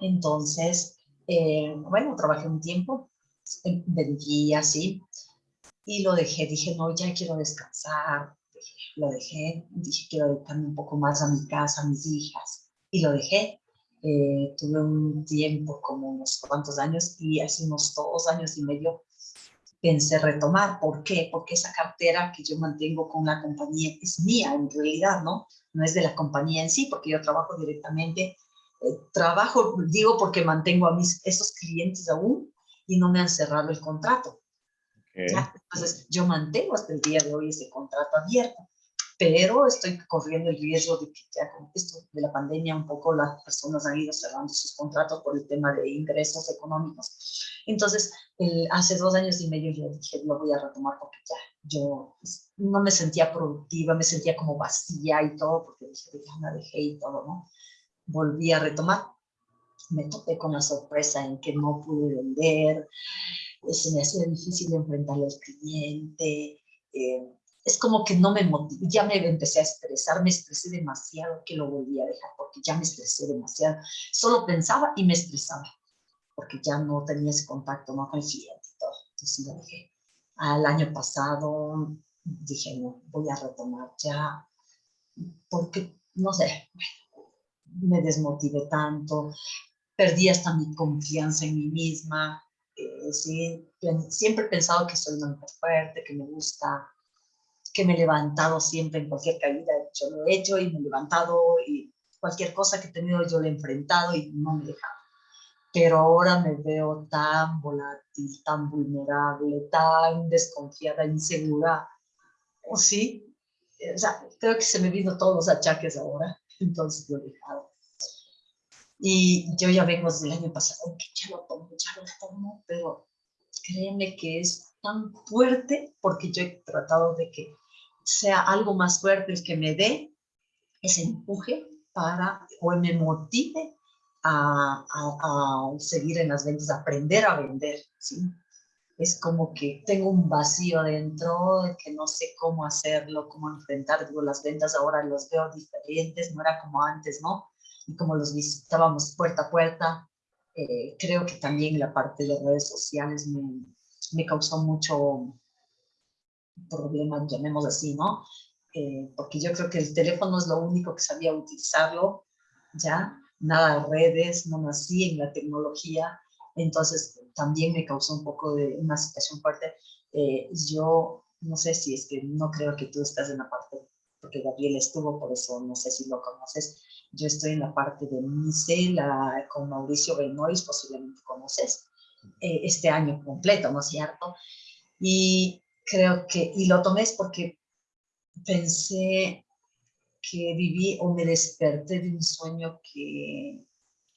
Entonces, eh, bueno, trabajé un tiempo, eh, vendí así, y lo dejé, dije, no, ya quiero descansar, lo dejé, dije, quiero dedicarme un poco más a mi casa, a mis hijas, y lo dejé. Eh, tuve un tiempo, como unos cuantos años, y hace unos dos años y medio pensé retomar. ¿Por qué? Porque esa cartera que yo mantengo con la compañía es mía en realidad, ¿no? No es de la compañía en sí, porque yo trabajo directamente, eh, trabajo, digo porque mantengo a mis, esos clientes aún y no me han cerrado el contrato. Entonces, yo mantengo hasta el día de hoy ese contrato abierto pero estoy corriendo el riesgo de que ya con esto de la pandemia un poco las personas han ido cerrando sus contratos por el tema de ingresos económicos. Entonces, hace dos años y medio yo dije, lo voy a retomar porque ya yo pues, no me sentía productiva, me sentía como vacía y todo, porque dije, ya dejé y todo, ¿no? Volví a retomar. Me topé con la sorpresa en que no pude vender, se me hacía difícil enfrentarle al cliente, eh, es como que no me motiva, ya me empecé a estresar, me estresé demasiado que lo volví a dejar porque ya me estresé demasiado. Solo pensaba y me estresaba porque ya no tenía ese contacto ¿no? con el cliente y todo. Entonces lo dejé. Al año pasado dije, no, voy a retomar ya porque, no sé, me desmotivé tanto, perdí hasta mi confianza en mí misma. Eh, sí, siempre he pensado que soy una mujer fuerte, que me gusta que me he levantado siempre en cualquier caída, yo lo he hecho y me he levantado y cualquier cosa que he tenido yo lo he enfrentado y no me he dejado. Pero ahora me veo tan volátil, tan vulnerable, tan desconfiada, insegura. ¿O sí? O sea, creo que se me vino todos los achaques ahora, entonces lo he dejado. Y yo ya vengo desde el año pasado, que ya lo tomo, ya lo tomo, pero créeme que es tan fuerte porque yo he tratado de que sea algo más fuerte el que me dé ese empuje para o me motive a, a, seguir en las ventas, a aprender a vender, ¿sí? Es como que tengo un vacío dentro, de que no sé cómo hacerlo, cómo enfrentar, digo, las ventas ahora los veo diferentes, no era como antes, ¿no? Y como los visitábamos puerta a puerta, eh, creo que también la parte de redes sociales me, me causó mucho, problema, llamemos así, ¿no? Eh, porque yo creo que el teléfono es lo único que sabía utilizarlo, ya, nada de redes, no nací en la tecnología, entonces también me causó un poco de una situación fuerte. Eh, yo no sé si es que no creo que tú estás en la parte, porque Gabriel estuvo, por eso no sé si lo conoces, yo estoy en la parte de MICE, la, con Mauricio Benoist, posiblemente conoces, eh, este año completo, ¿no es cierto? Y creo que, y lo tomé es porque pensé que viví o me desperté de un sueño que,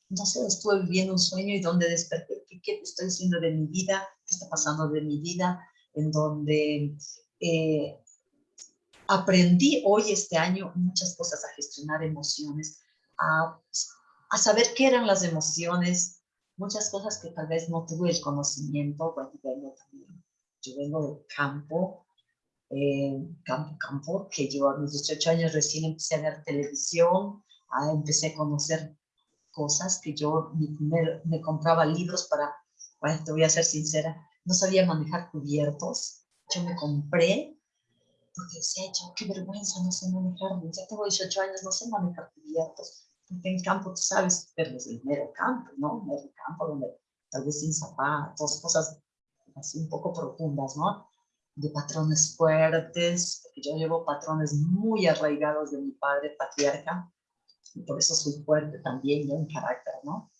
no sé, estuve viviendo un sueño y donde desperté, ¿qué, qué estoy haciendo de mi vida? ¿Qué está pasando de mi vida? En donde eh, aprendí hoy, este año, muchas cosas, a gestionar emociones, a, a saber qué eran las emociones, muchas cosas que tal vez no tuve el conocimiento, bueno, también yo vengo del campo, eh, campo, campo, que yo a mis 18 años recién empecé a ver televisión, a, empecé a conocer cosas que yo me, me compraba libros para, bueno, te voy a ser sincera, no sabía manejar cubiertos, yo me compré, porque decía, yo qué vergüenza, no sé manejar, ya tengo 18 años, no sé manejar cubiertos, porque en campo, tú sabes, pero es el mero campo, ¿no? Mero campo, donde tal vez sin zapatos, cosas así un poco profundas, ¿no? De patrones fuertes, porque yo llevo patrones muy arraigados de mi padre patriarca, y por eso soy fuerte también yo en carácter, ¿no?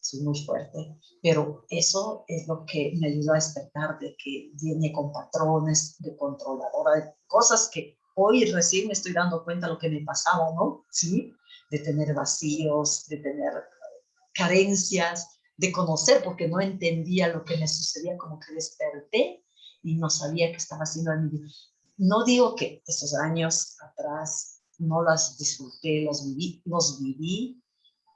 Soy muy fuerte, pero eso es lo que me ayudó a despertar de que viene con patrones de controladora, de cosas que hoy recién me estoy dando cuenta de lo que me pasaba, ¿no? Sí, de tener vacíos, de tener carencias, de conocer, porque no entendía lo que me sucedía, como que desperté y no sabía qué estaba haciendo en mi vida. No digo que esos años atrás no las disfruté, los viví, los viví,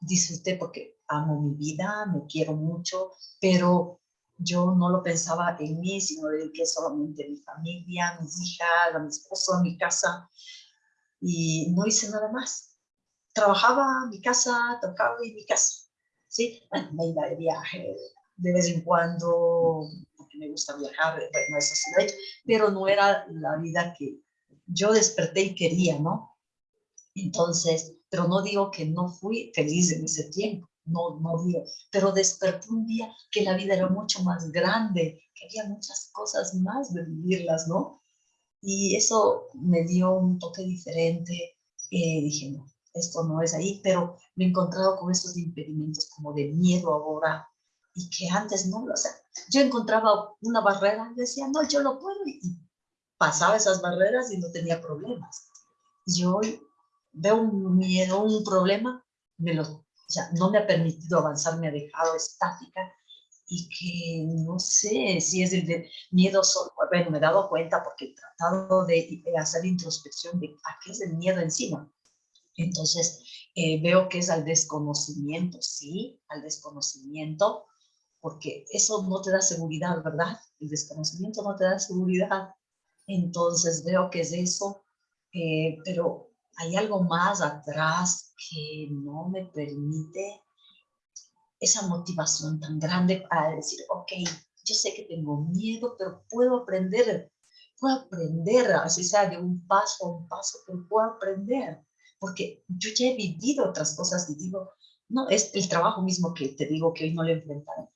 disfruté porque amo mi vida, me quiero mucho, pero yo no lo pensaba en mí, sino que solamente a mi familia, a mis hijas, a mi esposo, a mi casa. y no hice nada más. Trabajaba mi casa, tocaba en mi casa, ¿sí? Me iba de viaje de vez en cuando, porque me gusta viajar, bueno, eso sí lo he hecho, pero no era la vida que yo desperté y quería, ¿no? Entonces, pero no digo que no fui feliz en ese tiempo, no, no digo, pero desperté un día que la vida era mucho más grande, que había muchas cosas más de vivirlas, ¿no? Y eso me dio un toque diferente. Eh, dije, no, esto no es ahí, pero me he encontrado con esos impedimentos como de miedo ahora y que antes no, o sea, yo encontraba una barrera decía, no, yo lo puedo y pasaba esas barreras y no tenía problemas. Y hoy veo un miedo, un problema, me lo o sea, no me ha permitido avanzar, me ha dejado estática y que no sé si es el de miedo solo, bueno, me he dado cuenta porque he tratado de hacer introspección de a qué es el miedo encima. Entonces, eh, veo que es al desconocimiento, sí, al desconocimiento, porque eso no te da seguridad, ¿verdad? El desconocimiento no te da seguridad. Entonces, veo que es eso, eh, pero hay algo más atrás que no me permite esa motivación tan grande para decir, ok, yo sé que tengo miedo, pero puedo aprender, puedo aprender, así sea de un paso a un paso, pero puedo aprender, porque yo ya he vivido otras cosas y digo, no, es el trabajo mismo que te digo que hoy no le enfrentaron.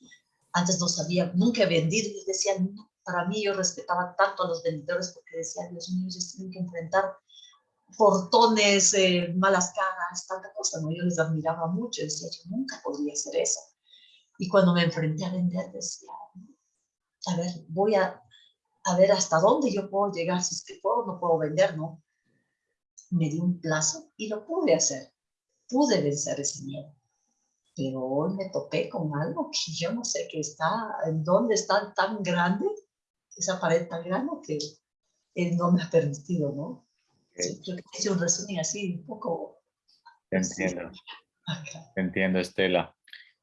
Antes no sabía, nunca he vendido y decía, para mí yo respetaba tanto a los vendedores porque decía, Dios mío, ellos tienen que enfrentar portones, eh, malas caras, tanta cosa, ¿no? Yo les admiraba mucho, decía, yo nunca podría hacer eso. Y cuando me enfrenté a vender, decía, a ver, voy a, a ver hasta dónde yo puedo llegar, si es que puedo no puedo vender, ¿no? Me di un plazo y lo pude hacer. Pude vencer ese miedo. Pero hoy me topé con algo que yo no sé qué está, en dónde está tan grande, esa pared tan grande que él no me ha permitido, ¿no? Sí, un resumen así, un poco... Entiendo. Entiendo, Estela.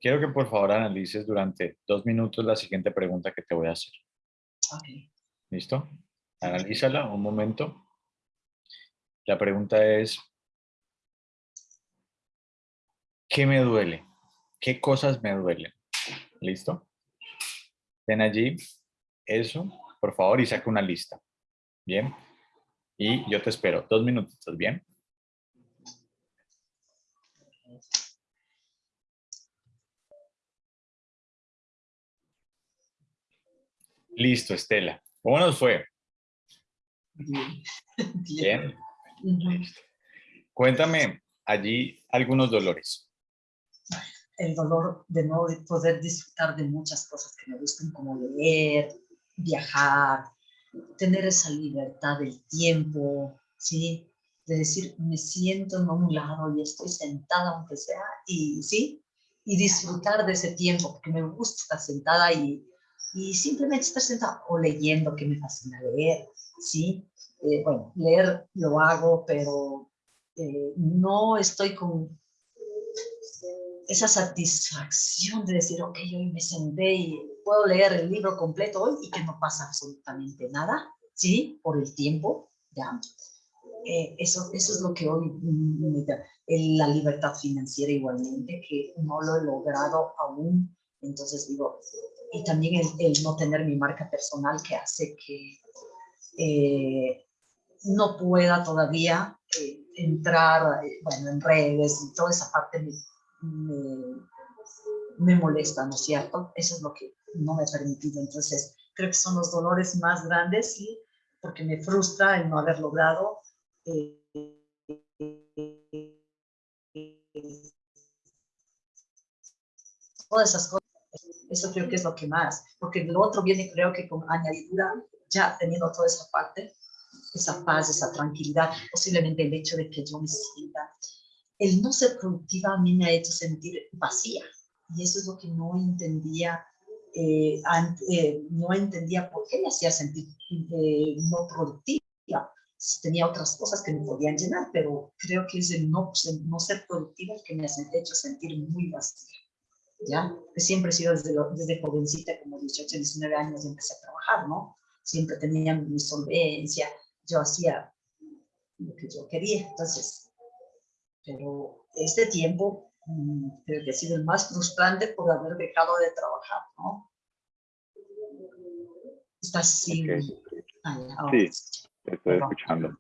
Quiero que por favor analices durante dos minutos la siguiente pregunta que te voy a hacer. Okay. ¿Listo? Analízala un momento. La pregunta es, ¿qué me duele? ¿Qué cosas me duelen? ¿Listo? Ven allí eso, por favor, y saca una lista. Bien. Y yo te espero. Dos minutos, ¿estás bien? Listo, Estela. ¿Cómo nos fue? Bien. Bien. Cuéntame allí algunos dolores. El dolor de no poder disfrutar de muchas cosas que me gustan, como leer, viajar, tener esa libertad del tiempo, ¿sí? De decir, me siento en un lado y estoy sentada aunque sea, y ¿sí? Y disfrutar de ese tiempo, porque me gusta estar sentada y, y simplemente estar sentada o leyendo, que me fascina leer, ¿sí? Eh, bueno, leer lo hago, pero eh, no estoy con esa satisfacción de decir, ok, hoy me senté y puedo leer el libro completo hoy y que no pasa absolutamente nada, ¿sí? Por el tiempo, ¿ya? Eh, eso, eso es lo que hoy me da. La libertad financiera igualmente, que no lo he logrado aún. Entonces digo, y también el, no tener mi marca personal que hace que eh, no pueda todavía eh, entrar, bueno, en redes y toda esa parte me, me, molesta, ¿no es cierto? Eso es lo que no me ha permitido. Entonces, creo que son los dolores más grandes, ¿sí? Porque me frustra el no haber logrado eh, todas esas cosas. Eso creo que es lo que más, porque lo otro viene creo que con añadidura, ya teniendo toda esa parte, esa paz, esa tranquilidad, posiblemente el hecho de que yo me sienta el no ser productiva a mí me ha hecho sentir vacía. Y eso es lo que no entendía, eh, eh, no entendía por qué me hacía sentir eh, no productiva. Tenía otras cosas que me podían llenar, pero creo que es el no, no ser productiva el que me ha hecho sentir muy vacía. ¿Ya? Siempre he sido desde, desde jovencita, como 18, 19 años, empecé a trabajar, ¿no? Siempre tenía mi solvencia, yo hacía lo que yo quería. Entonces, pero este tiempo mm, creo que ha sido el más frustrante por haber dejado de trabajar, ¿no? Estás sin... sí, te estoy escuchando.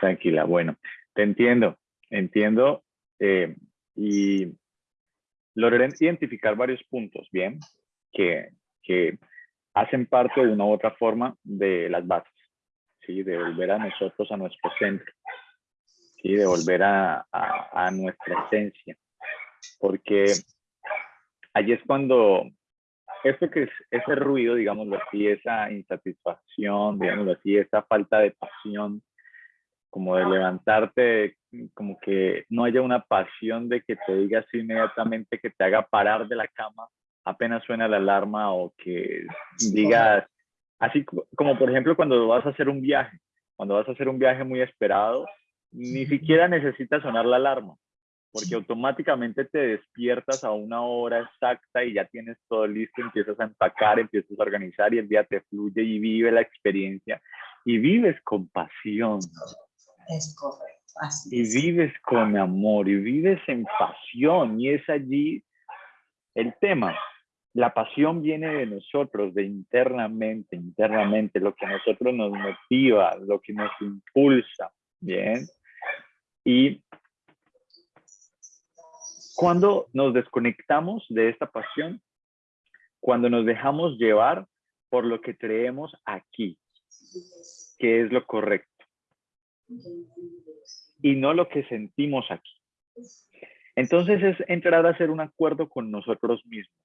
Tranquila, bueno, te entiendo, entiendo eh, y logré identificar varios puntos, ¿bien? Que, que hacen parte de una u otra forma de las bases, ¿sí? De volver a nosotros, a nuestro centro, ¿sí? De volver a, a, nuestra esencia. Porque allí es cuando esto que es ese ruido, digámoslo así, esa insatisfacción, digámoslo así, esa falta de pasión, como de levantarte, como que no haya una pasión de que te digas inmediatamente que te haga parar de la cama apenas suena la alarma o que digas, así como por ejemplo cuando vas a hacer un viaje, cuando vas a hacer un viaje muy esperado, ni siquiera necesitas sonar la alarma, porque automáticamente te despiertas a una hora exacta y ya tienes todo listo, empiezas a empacar, empiezas a organizar y el día te fluye y vive la experiencia y vives con pasión. Es correcto. y vives con amor y vives en pasión y es allí el tema. La pasión viene de nosotros, de internamente, internamente, lo que a nosotros nos motiva, lo que nos impulsa, ¿bien? Y cuando nos desconectamos de esta pasión, cuando nos dejamos llevar por lo que creemos aquí, que es lo correcto, y no lo que sentimos aquí. Entonces es entrar a hacer un acuerdo con nosotros mismos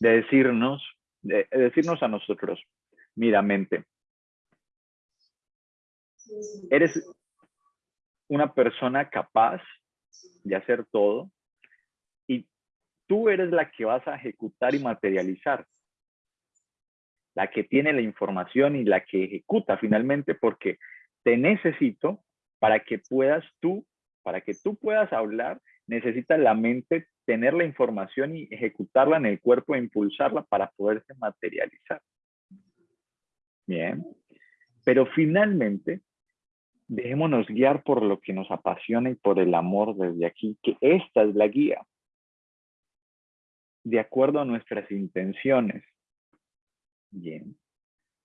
de decirnos, de, decirnos a nosotros, mira mente, eres una persona capaz de hacer todo y tú eres la que vas a ejecutar y materializar, la que tiene la información y la que ejecuta finalmente porque te necesito para que puedas tú, para que tú puedas hablar, necesitas la mente tener la información y ejecutarla en el cuerpo e impulsarla para poderse materializar. Bien. Pero finalmente, dejémonos guiar por lo que nos apasiona y por el amor desde aquí, que esta es la guía. De acuerdo a nuestras intenciones. Bien.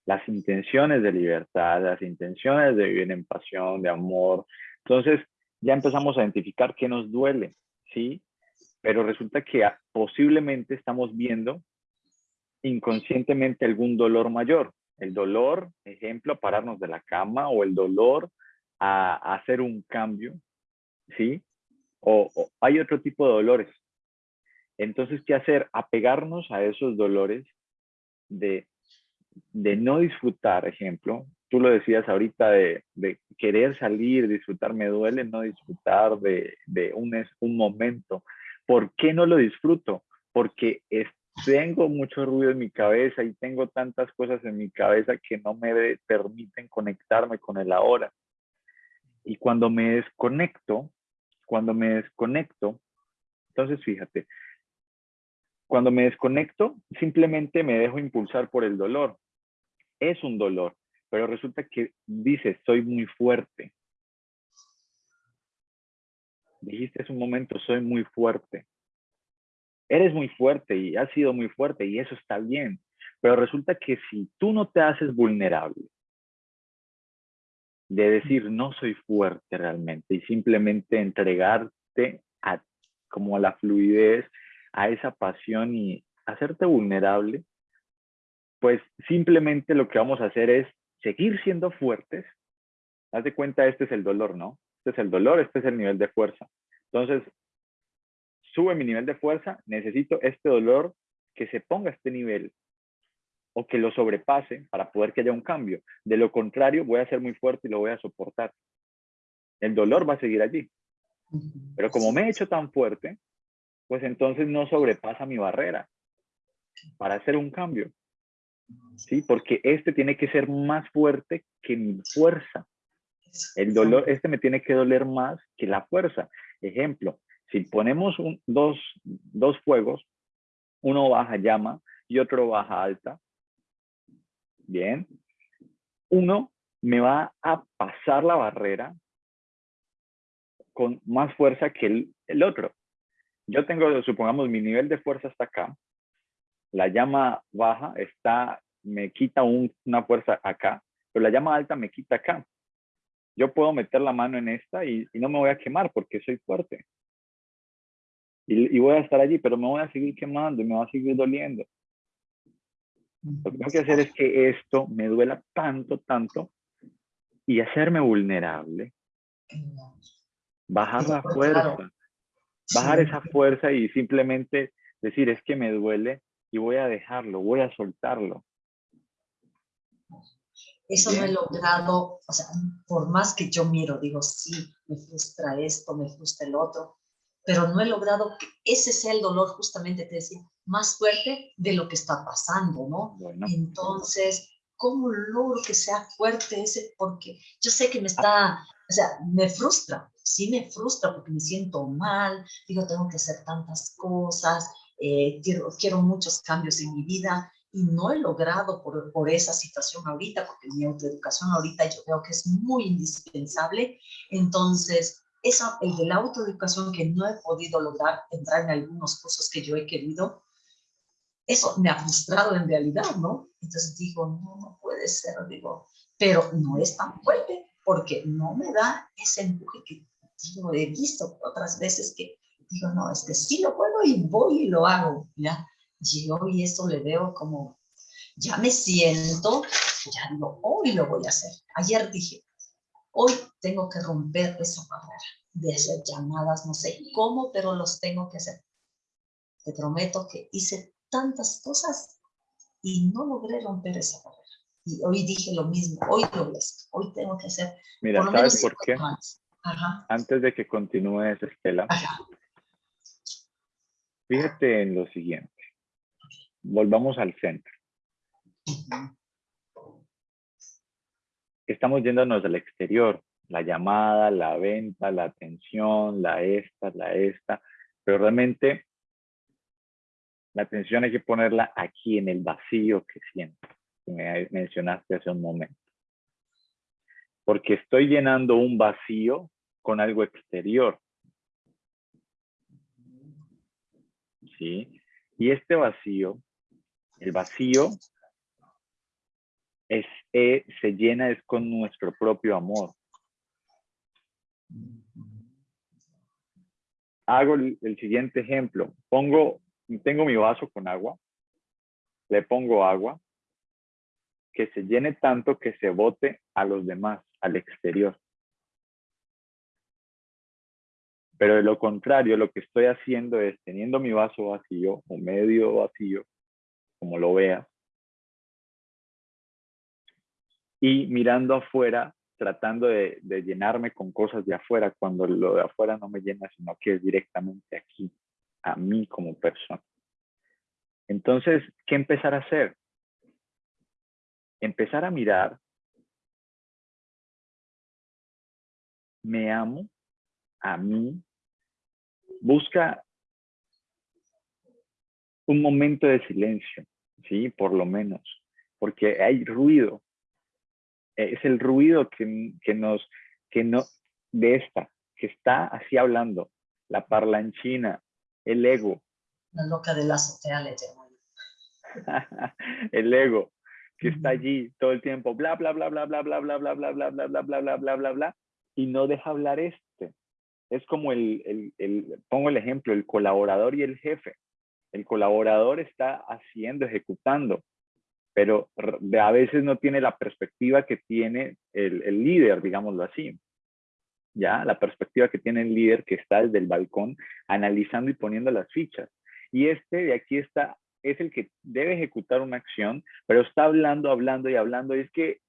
Las intenciones de libertad, las intenciones de vivir en pasión, de amor. Entonces, ya empezamos a identificar qué nos duele, ¿sí? Pero resulta que posiblemente estamos viendo inconscientemente algún dolor mayor. El dolor, ejemplo, a pararnos de la cama o el dolor a, hacer un cambio, ¿sí? O, hay otro tipo de dolores. Entonces, ¿qué hacer? Apegarnos a esos dolores de, de no disfrutar, ejemplo. Tú lo decías ahorita de, de querer salir, disfrutar, me duele no disfrutar de, de un, un momento ¿Por qué no lo disfruto? Porque tengo mucho ruido en mi cabeza y tengo tantas cosas en mi cabeza que no me permiten conectarme con el ahora. Y cuando me desconecto, cuando me desconecto, entonces fíjate, cuando me desconecto, simplemente me dejo impulsar por el dolor. Es un dolor, pero resulta que dice, soy muy fuerte, dijiste hace un momento, soy muy fuerte. Eres muy fuerte y has sido muy fuerte y eso está bien. Pero resulta que si tú no te haces vulnerable, de decir no soy fuerte realmente y simplemente entregarte a, como a la fluidez, a esa pasión y hacerte vulnerable, pues simplemente lo que vamos a hacer es seguir siendo fuertes. Haz de cuenta, este es el dolor, ¿no? Este es el dolor, este es el nivel de fuerza. Entonces, sube mi nivel de fuerza, necesito este dolor que se ponga a este nivel o que lo sobrepase para poder que haya un cambio. De lo contrario, voy a ser muy fuerte y lo voy a soportar. El dolor va a seguir allí. Pero como me he hecho tan fuerte, pues entonces no sobrepasa mi barrera para hacer un cambio. ¿Sí? Porque este tiene que ser más fuerte que mi fuerza. El dolor, este me tiene que doler más que la fuerza. Ejemplo, si ponemos dos, dos fuegos, uno baja llama y otro baja alta, bien, uno me va a pasar la barrera con más fuerza que el, el otro. Yo tengo, supongamos, mi nivel de fuerza está acá, la llama baja está, me quita una fuerza acá, pero la llama alta me quita acá. Yo puedo meter la mano en esta y, no me voy a quemar porque soy fuerte. Y, voy a estar allí, pero me voy a seguir quemando y me va a seguir doliendo. Lo que tengo que hacer es que esto me duela tanto, tanto y hacerme vulnerable. Bajar la fuerza. Bajar esa fuerza y simplemente decir, es que me duele, y voy a dejarlo, voy a soltarlo. Eso no he logrado, o sea, por más que yo miro, digo, sí, me frustra esto, me frustra el otro, pero no he logrado que ese sea el dolor, justamente te decía, más fuerte de lo que está pasando, ¿no? Entonces, ¿cómo logro que sea fuerte ese? Porque yo sé que me está, o sea, me frustra, sí me frustra porque me siento mal, digo, tengo que hacer tantas cosas, eh, quiero, quiero muchos cambios en mi vida y no he logrado por, por, esa situación ahorita, porque mi autoeducación ahorita yo veo que es muy indispensable. Entonces, esa, el de la autoeducación que no he podido lograr entrar en algunos cursos que yo he querido, eso me ha frustrado en realidad, ¿no? Entonces digo, no, no puede ser, digo, pero no es tan fuerte porque no me da ese empuje que yo he visto otras veces que digo, no, es que sí lo puedo y voy y lo hago, ¿ya? Y hoy eso le veo como, ya me siento, ya digo, hoy lo voy a hacer. Ayer dije, hoy tengo que romper esa barrera de hacer llamadas, no sé cómo, pero los tengo que hacer. Te prometo que hice tantas cosas y no logré romper esa barrera. Y hoy dije lo mismo, hoy lo voy a hacer, hoy tengo que hacer. Mira, ¿sabes por qué? Antes de que continúes, Estela, Fíjate en lo siguiente. Volvamos al centro. Estamos yéndonos al exterior. La llamada, la venta, la atención, la esta, la esta. Pero realmente la atención hay que ponerla aquí en el vacío que siento. Que me mencionaste hace un momento. Porque estoy llenando un vacío con algo exterior. ¿sí? Y este vacío, el vacío eh, se llena es con nuestro propio amor. Hago el, el siguiente ejemplo. Pongo, tengo mi vaso con agua, le pongo agua, que se llene tanto que se bote a los demás, al exterior. Pero de lo contrario, lo que estoy haciendo es teniendo mi vaso vacío o medio vacío, como lo vea, y mirando afuera, tratando de, llenarme con cosas de afuera, cuando lo de afuera no me llena, sino que es directamente aquí, a mí como persona. Entonces, ¿qué empezar a hacer? Empezar a mirar, me amo a mí busca un momento de silencio, ¿sí? Por lo menos, porque hay ruido. Es el ruido que, que nos, que no, de esta, que está así hablando, la parlanchina, el ego. La loca de la azotea el ego, que está allí todo el tiempo, bla, bla, bla, bla, bla, bla, bla, bla, bla, bla, bla, bla, bla, bla, bla, bla, bla, y no deja hablar este es como el, pongo el ejemplo, el colaborador y el jefe. El colaborador está haciendo, ejecutando, pero a veces no tiene la perspectiva que tiene el, líder, digámoslo así. ¿Ya? La perspectiva que tiene el líder que está desde el balcón analizando y poniendo las fichas. Y este de aquí está, es el que debe ejecutar una acción, pero está hablando, hablando y hablando. Y es que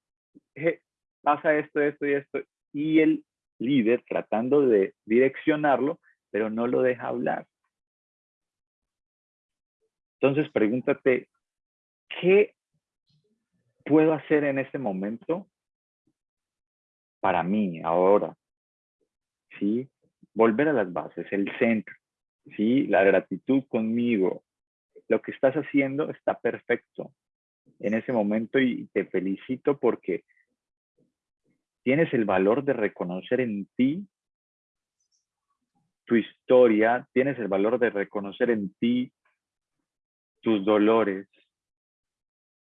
pasa esto, esto y esto. Y el líder tratando de direccionarlo, pero no lo deja hablar. Entonces pregúntate, ¿qué puedo hacer en este momento para mí ahora? ¿Sí? Volver a las bases, el centro, ¿sí? La gratitud conmigo. Lo que estás haciendo está perfecto en ese momento y te felicito porque tienes el valor de reconocer en ti tu historia, tienes el valor de reconocer en ti tus dolores.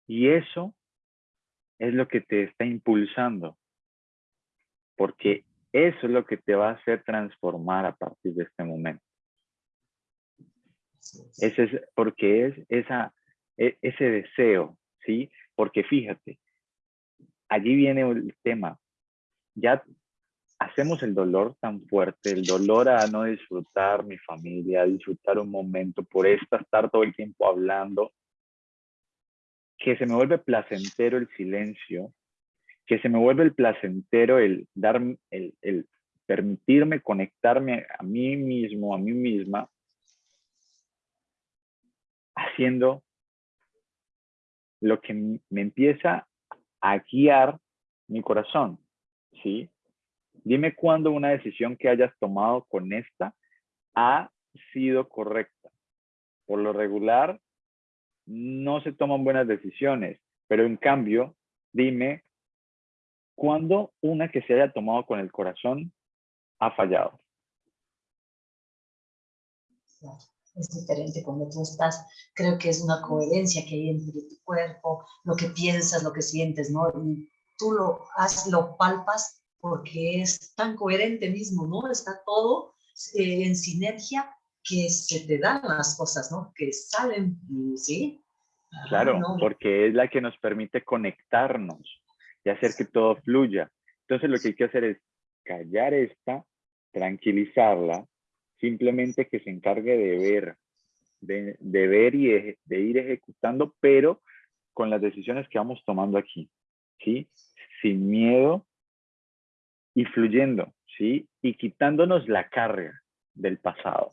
Y eso es lo que te está impulsando. Porque eso es lo que te va a hacer transformar a partir de este momento. Ese es porque es esa, e, ese deseo, ¿sí? Porque fíjate, allí viene el tema. Ya hacemos el dolor tan fuerte, el dolor a no disfrutar mi familia, a disfrutar un momento, por esta estar todo el tiempo hablando, que se me vuelve placentero el silencio, que se me vuelve el placentero el dar, el, el permitirme conectarme a mí mismo, a mí misma, haciendo lo que me empieza a guiar mi corazón, ¿sí? Dime cuándo una decisión que hayas tomado con esta ha sido correcta. Por lo regular, no se toman buenas decisiones, pero en cambio, dime cuándo una que se haya tomado con el corazón ha fallado es diferente cuando tú estás, creo que es una coherencia que hay entre tu cuerpo, lo que piensas, lo que sientes, ¿no? Y tú lo, has, lo palpas porque es tan coherente mismo, ¿no? Está todo eh, en sinergia que se te dan las cosas, ¿no? Que salen, ¿sí? Claro, porque es la que nos permite conectarnos y hacer que todo fluya. Entonces lo que hay que hacer es callar esta, tranquilizarla, simplemente que se encargue de ver, de, ver y de, ir ejecutando, pero con las decisiones que vamos tomando aquí, ¿sí? Sin miedo y fluyendo, ¿sí? Y quitándonos la carga del pasado.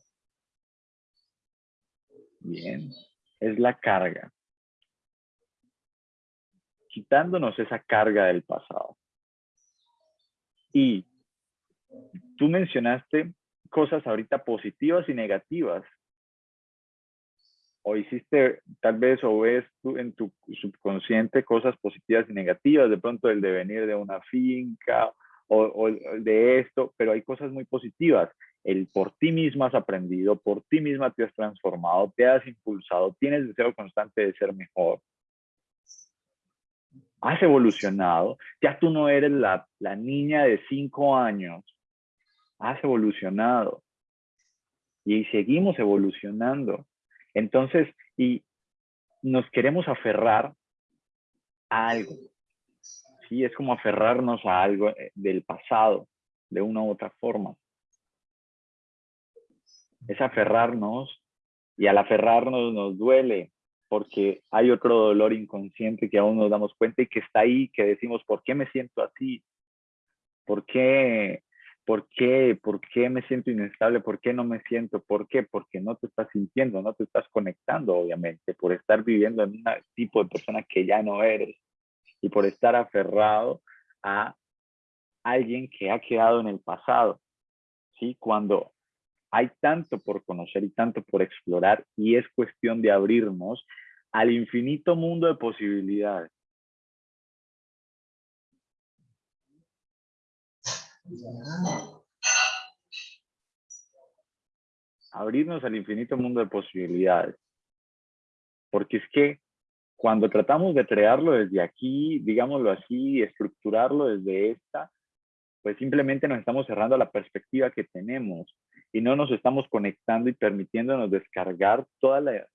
Bien, es la carga. Quitándonos esa carga del pasado. Y tú mencionaste cosas ahorita positivas y negativas. O hiciste, tal vez, o ves tú en tu subconsciente cosas positivas y negativas, de pronto el devenir de una finca o, de esto, pero hay cosas muy positivas. El por ti misma has aprendido, por ti misma te has transformado, te has impulsado, tienes deseo constante de ser mejor has evolucionado, ya tú no eres la, la, niña de cinco años has evolucionado y seguimos evolucionando. Entonces, y nos queremos aferrar a algo. Sí, es como aferrarnos a algo eh, del pasado, de una u otra forma. Es aferrarnos y al aferrarnos nos duele porque hay otro dolor inconsciente que aún nos damos cuenta y que está ahí, que decimos, ¿por qué me siento así? ¿Por qué ¿Por qué? ¿Por qué me siento inestable? ¿Por qué no me siento? ¿Por qué? Porque no te estás sintiendo, no te estás conectando, obviamente, por estar viviendo en un tipo de persona que ya no eres y por estar aferrado a alguien que ha quedado en el pasado. ¿sí? Cuando hay tanto por conocer y tanto por explorar y es cuestión de abrirnos al infinito mundo de posibilidades. Abrirnos al infinito mundo de posibilidades. Porque es que cuando tratamos de crearlo desde aquí, digámoslo así, estructurarlo desde esta, pues simplemente nos estamos cerrando la perspectiva que tenemos y no nos estamos conectando y permitiéndonos descargar todo el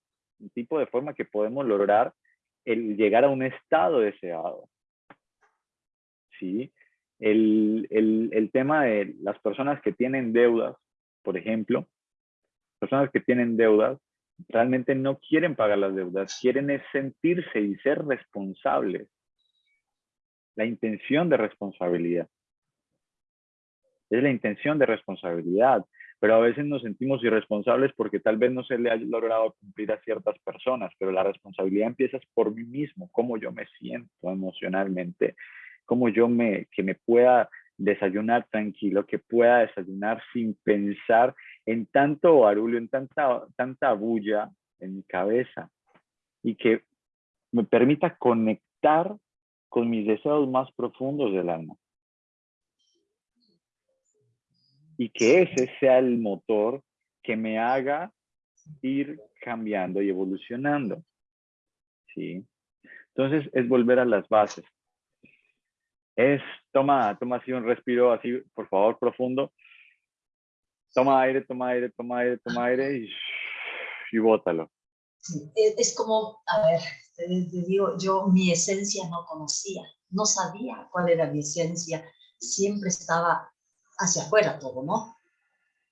tipo de forma que podemos lograr el llegar a un estado deseado. ¿Sí? el, el, el tema de las personas que tienen deudas, por ejemplo, personas que tienen deudas, realmente no quieren pagar las deudas, quieren es sentirse y ser responsables. La intención de responsabilidad. Es la intención de responsabilidad, pero a veces nos sentimos irresponsables porque tal vez no se le ha logrado cumplir a ciertas personas, pero la responsabilidad empieza por mí mismo, cómo yo me siento emocionalmente, como yo me, que me pueda desayunar tranquilo, que pueda desayunar sin pensar en tanto barullo, en tanta, tanta bulla en mi cabeza y que me permita conectar con mis deseos más profundos del alma. y que ese sea el motor que me haga ir cambiando y evolucionando. ¿Sí? Entonces es volver a las bases. Es, toma, toma así un respiro así, por favor, profundo. Toma aire, toma aire, toma aire, toma aire y, y bótalo. Es como, a ver, te, digo, yo mi esencia no conocía, no sabía cuál era mi esencia, siempre estaba hacia afuera todo, ¿no?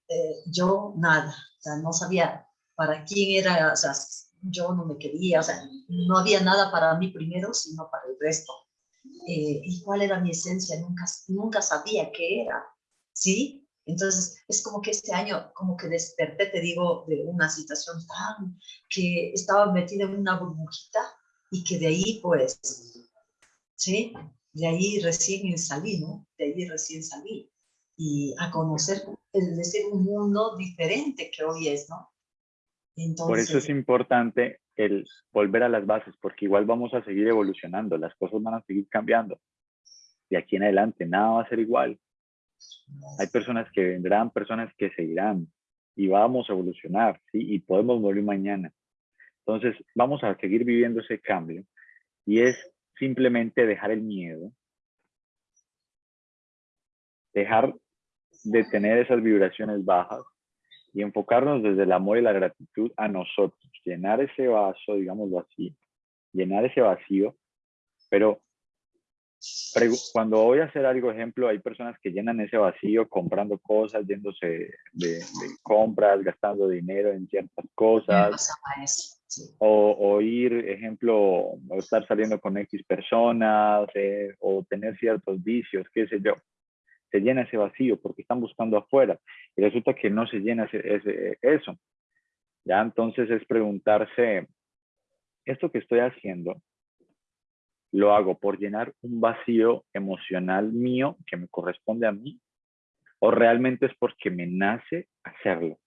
Eh, yo nada, o sea, no sabía para quién era, o sea, yo no me quería, o sea, no había nada para mí primero, sino para el resto. Eh, ¿Y cuál era mi esencia? Nunca, nunca sabía qué era, ¿sí? Entonces, es como que este año, como que desperté, te digo, de una situación tan, que estaba metida en una burbujita y que de ahí, pues, ¿sí? De ahí recién salí, ¿no? De ahí recién salí. Y a conocer, es decir, un mundo diferente que hoy es, ¿no? Por eso es importante el volver a las bases, porque igual vamos a seguir evolucionando, las cosas van a seguir cambiando. De aquí en adelante, nada va a ser igual. Hay personas que vendrán, personas que seguirán y vamos a evolucionar. Y podemos morir mañana. Entonces, vamos a seguir viviendo ese cambio y es simplemente dejar el miedo, dejar de tener esas vibraciones bajas y enfocarnos desde el amor y la gratitud a nosotros, llenar ese vaso, digámoslo así, llenar ese vacío, pero cuando voy a hacer algo, ejemplo, hay personas que llenan ese vacío comprando cosas, yéndose de, compras, gastando dinero en ciertas cosas. O, o, ir, ejemplo, o estar saliendo con X personas, eh, o tener ciertos vicios, qué sé yo. Se llena ese vacío porque están buscando afuera y resulta que no se llena ese, eso. Ya entonces es preguntarse, ¿esto que estoy haciendo lo hago por llenar un vacío emocional mío que me corresponde a mí o realmente es porque me nace hacerlo.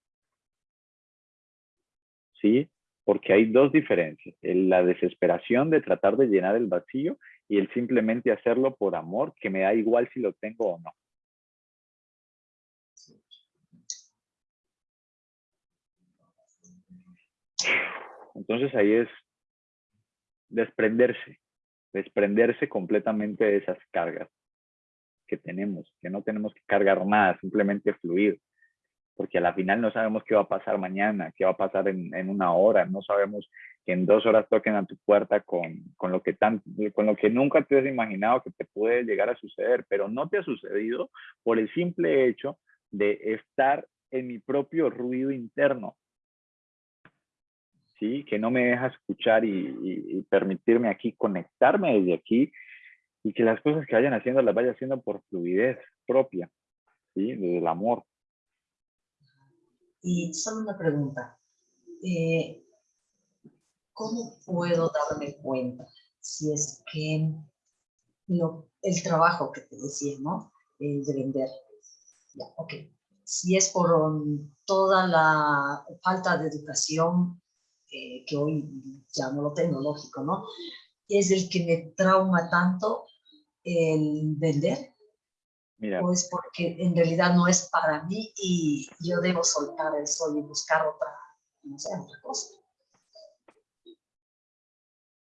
¿Sí? Porque hay dos diferencias, la desesperación de tratar de llenar el vacío y el simplemente hacerlo por amor, que me da igual si lo tengo o no. Entonces ahí es desprenderse, desprenderse completamente de esas cargas que tenemos, que no tenemos que cargar nada, simplemente fluir, porque a la final no sabemos qué va a pasar mañana, qué va a pasar en, una hora, no sabemos que en dos horas toquen a tu puerta con, con, lo que tan, con lo que nunca te has imaginado que te puede llegar a suceder, pero no te ha sucedido por el simple hecho de estar en mi propio ruido interno, ¿sí? Que no me deja escuchar y, permitirme aquí, conectarme desde aquí y que las cosas que vayan haciendo las vaya haciendo por fluidez propia, ¿sí? Desde el amor. Y solo una pregunta. Eh, ¿Cómo puedo darme cuenta si es que el trabajo que te decía, ¿no? El de vender. Ya, ok. Si es por toda la falta de educación que hoy no lo tecnológico, ¿no? Es el que me trauma tanto el vender. Mira. O es porque en realidad no es para mí y yo debo soltar eso y buscar otra, no sé, otra cosa.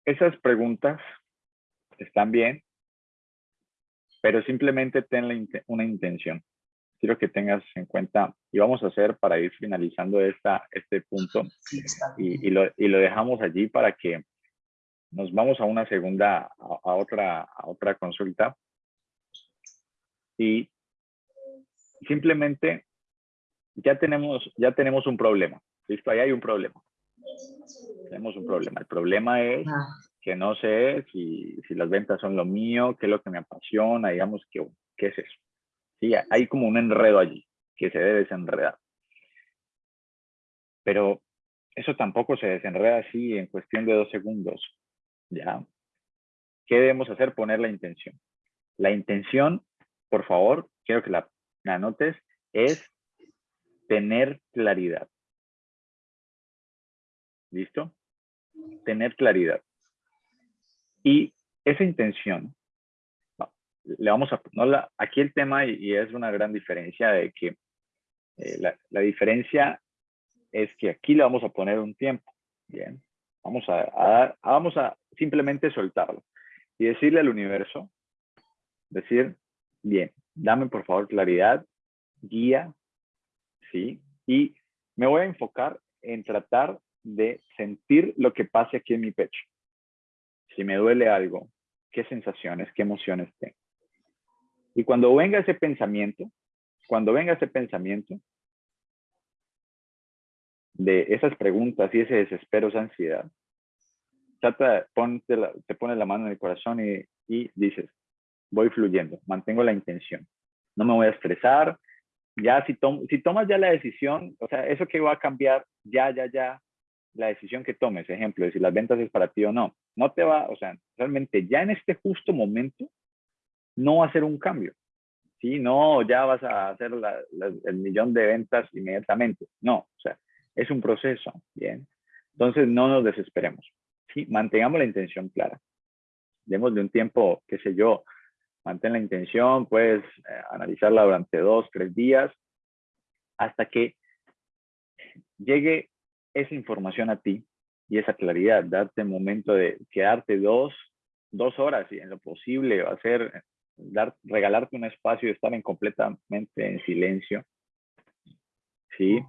Esas preguntas están bien, pero simplemente ten una intención quiero que tengas en cuenta, y vamos a hacer para ir finalizando esta, este punto, y, lo, y, lo, dejamos allí para que nos vamos a una segunda, a, otra, a otra consulta, y simplemente ya tenemos, ya tenemos un problema, ¿listo? Ahí hay un problema. Tenemos un problema. El problema es ah. que no sé si, si las ventas son lo mío, qué es lo que me apasiona, digamos, que, qué es eso. ¿Sí? Hay como un enredo allí que se debe desenredar. Pero eso tampoco se desenreda así en cuestión de dos segundos. ¿ya? ¿Qué debemos hacer? Poner la intención. La intención, por favor, quiero que la, la anotes, es tener claridad. ¿Listo? Tener claridad. Y esa intención le vamos a, no aquí el tema y, es una gran diferencia de que Eh, la, diferencia es que aquí le vamos a poner un tiempo. Bien, vamos a, vamos a simplemente soltarlo y decirle al universo, decir, bien, dame por favor claridad, guía, ¿sí? Y me voy a enfocar en tratar de sentir lo que pase aquí en mi pecho. Si me duele algo, qué sensaciones, qué emociones tengo. Y cuando venga ese pensamiento, cuando venga ese pensamiento de esas preguntas y ese desespero, esa ansiedad, trata, ponte te pones la mano en el corazón y, dices, voy fluyendo, mantengo la intención. No me voy a estresar. Ya si, si tomas ya la decisión, o sea, eso que va a cambiar, ya, ya, ya, la decisión que tomes, ejemplo, de si las ventas es para ti o no, no te va, o sea, realmente ya en este justo momento, no ser un cambio. ¿sí? No, ya vas a hacer el millón de ventas inmediatamente. No, o sea, es un proceso, ¿bien? Entonces, no nos desesperemos, ¿sí? Mantengamos la intención clara. Démosle un tiempo, qué sé yo, mantén la intención, puedes eh, analizarla durante dos, tres días, hasta que llegue esa información a ti y esa claridad, darte el momento de quedarte dos, dos horas y en lo posible hacer dar, regalarte un espacio y estar en completamente en silencio. ¿Sí?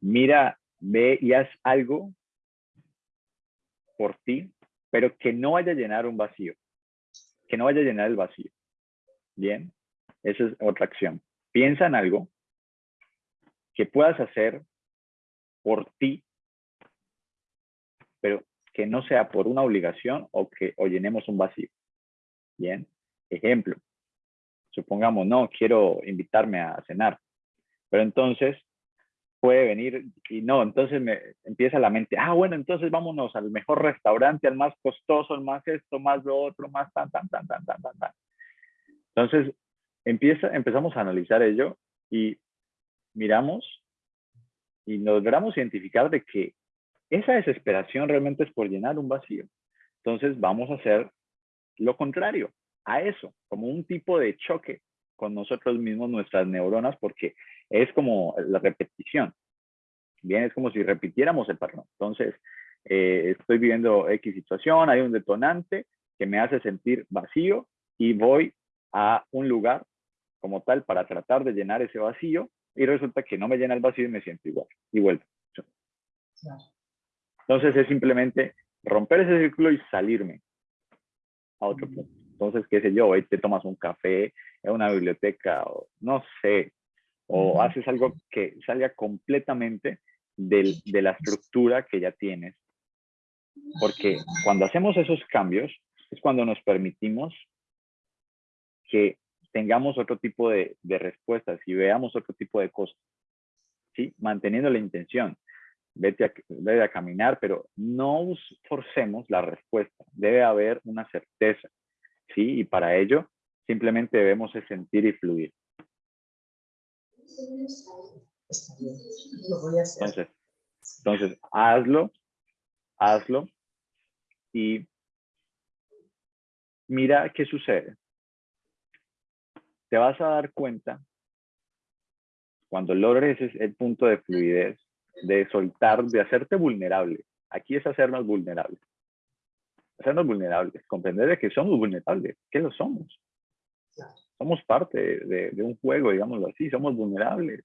Mira, ve y haz algo por ti, pero que no vaya a llenar un vacío. Que no vaya a llenar el vacío. Bien, esa es otra acción. Piensa en algo que puedas hacer por ti, pero que no sea por una obligación o que o llenemos un vacío. Bien. Ejemplo, supongamos, no, quiero invitarme a cenar, pero entonces puede venir y no, entonces me empieza la mente, ah, bueno, entonces vámonos al mejor restaurante, al más costoso, al más esto, más lo otro, más tan, tan, tan, tan, tan, tan, tan. Entonces, empieza, empezamos a analizar ello y miramos y logramos identificar de que esa desesperación realmente es por llenar un vacío. Entonces, vamos a hacer lo contrario a eso, como un tipo de choque con nosotros mismos, nuestras neuronas, porque es como la repetición. Bien, es como si repitiéramos el patrón. Entonces, eh, estoy viviendo X situación, hay un detonante que me hace sentir vacío y voy a un lugar como tal para tratar de llenar ese vacío y resulta que no me llena el vacío y me siento igual y vuelvo. Entonces es simplemente romper ese círculo y salirme a otro punto. Entonces, qué sé yo, hoy te tomas un café en una biblioteca, o no sé, o haces algo que salga completamente del, de la estructura que ya tienes. Porque cuando hacemos esos cambios, es cuando nos permitimos que tengamos otro tipo de, de respuestas y veamos otro tipo de cosas. ¿sí? Manteniendo la intención. Vete a, vete a caminar, pero no forcemos la respuesta. Debe haber una certeza. ¿Sí? Y para ello simplemente debemos sentir y fluir. Entonces, entonces, hazlo, hazlo y mira qué sucede. Te vas a dar cuenta cuando logres el punto de fluidez, de soltar, de hacerte vulnerable. Aquí es hacernos vulnerables hacernos vulnerables, comprender de que somos vulnerables, que lo somos. Somos parte de, un juego, digámoslo así, somos vulnerables.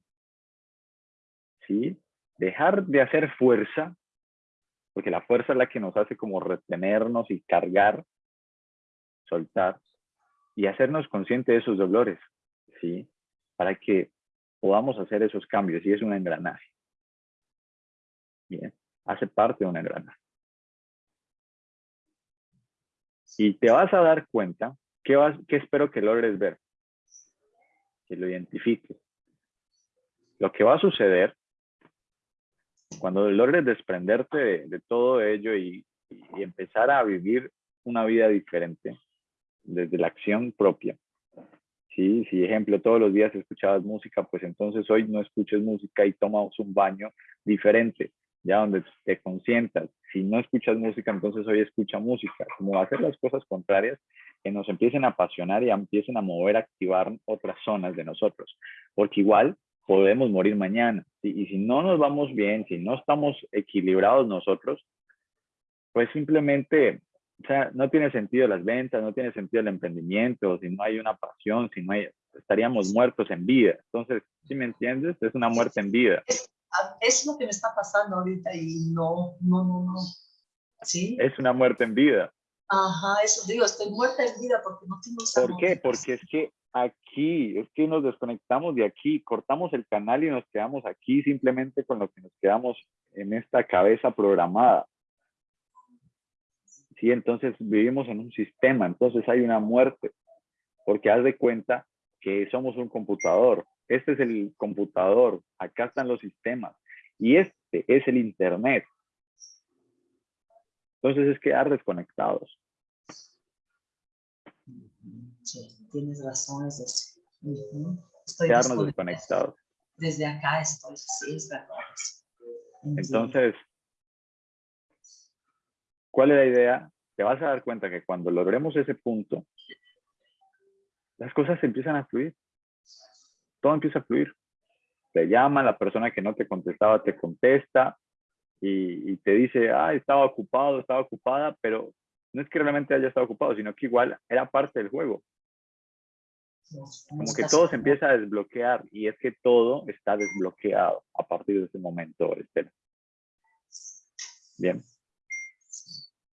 ¿Sí? Dejar de hacer fuerza, porque la fuerza es la que nos hace como retenernos y cargar, soltar, y hacernos conscientes de esos dolores, ¿sí? Para que podamos hacer esos cambios, y es un engranaje. Bien, hace parte de un engranaje. Y te vas a dar cuenta, ¿qué, vas, qué espero que logres ver? Que lo identifiques. Lo que va a suceder cuando logres desprenderte de, todo ello y, empezar a vivir una vida diferente desde la acción propia. ¿Sí? Si, ejemplo, todos los días escuchabas música, pues entonces hoy no escuches música y tomas un baño diferente donde te consientas. Si no escuchas música, entonces hoy escucha música. Como hacer las cosas contrarias que nos empiecen a apasionar y empiecen a mover, a activar otras zonas de nosotros. Porque igual, podemos morir mañana. Y, y si no nos vamos bien, si no estamos equilibrados nosotros, pues simplemente, o sea, no tiene sentido las ventas, no tiene sentido el emprendimiento, si no hay una pasión, si no hay, estaríamos muertos en vida. Entonces, si me entiendes, es una muerte en vida. Ah, Es lo que me está pasando ahorita y no, no, no, no. ¿Sí? Es una muerte en vida. Ajá, eso digo, estoy muerta en vida porque no tengo ¿Por qué? Porque es que aquí, es que nos desconectamos de aquí, cortamos el canal y nos quedamos aquí simplemente con lo que nos quedamos en esta cabeza programada. Sí, entonces vivimos en un sistema, entonces hay una muerte, porque haz de cuenta que somos un computador. Este es el computador, acá están los sistemas y este es el internet. Entonces es quedar desconectados. Sí, tienes razón, es eso. Estoy Quedarnos desconectados. Desde acá estoy, sí, es verdad. Entonces, ¿cuál es la idea? Te vas a dar cuenta que cuando logremos ese punto, las cosas empiezan a fluir. Todo empieza a fluir. Te llaman, la persona que no te contestaba te contesta y, te dice, ah, estaba ocupado, estaba ocupada, pero no es que realmente haya estado ocupado, sino que igual era parte del juego. Como que todo se empieza a desbloquear y es que todo está desbloqueado a partir de ese momento, Estela. Bien,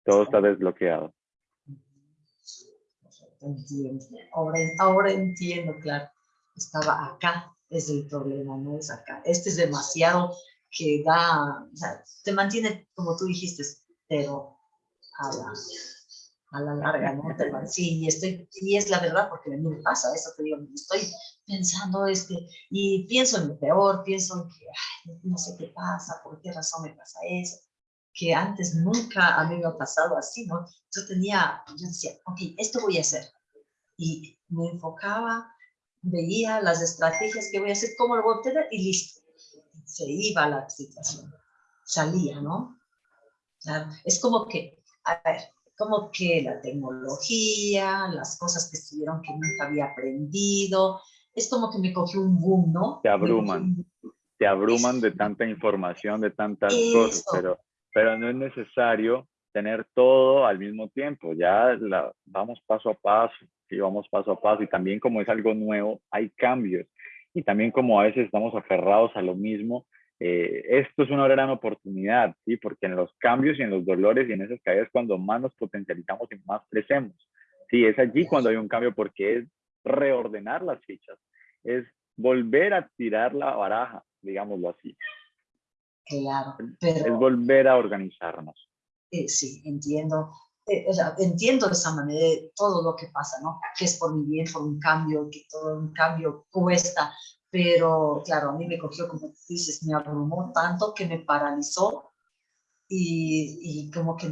todo está desbloqueado. Ahora entiendo, claro. Estaba acá, es el problema, no es acá. Este es demasiado que da, o sea, te mantiene, como tú dijiste, pero a la, a la larga, ¿no? Te sí, y, estoy, y es la verdad, porque a mí me pasa eso, te digo, estoy pensando, este, y pienso en lo peor, pienso en que, ay, no sé qué pasa, por qué razón me pasa eso, que antes nunca a mí me ha pasado así, ¿no? Yo tenía, yo decía, ok, esto voy a hacer, y me enfocaba, veía las estrategias que voy a hacer, cómo lo voy a obtener, y listo, se iba la situación, salía, ¿no? O sea, es como que, a ver, como que la tecnología, las cosas que estuvieron que nunca había aprendido, es como que me cogió un boom, ¿no? Te abruman. boom. Te abruman de tanta información, de tantas cosas, pero, pero no es necesario tener todo al mismo tiempo. Ya la, vamos paso a paso, y vamos paso a paso. Y también como es algo nuevo, hay cambios. Y también como a veces estamos aferrados a lo mismo, eh, esto es una gran oportunidad, ¿sí? Porque en los cambios y en los dolores y en esas caídas es cuando más nos potencializamos y más crecemos. Sí, es allí cuando hay un cambio porque es reordenar las fichas, es volver a tirar la baraja, digámoslo así, Claro, es pero volver a organizarnos. Eh, sí, entiendo. eh, entiendo de esa manera todo lo que pasa, ¿no? Que es por mi bien, por un cambio, que todo un cambio cuesta, pero claro, a mí me cogió, como dices, me abrumó tanto que me paralizó y, y como que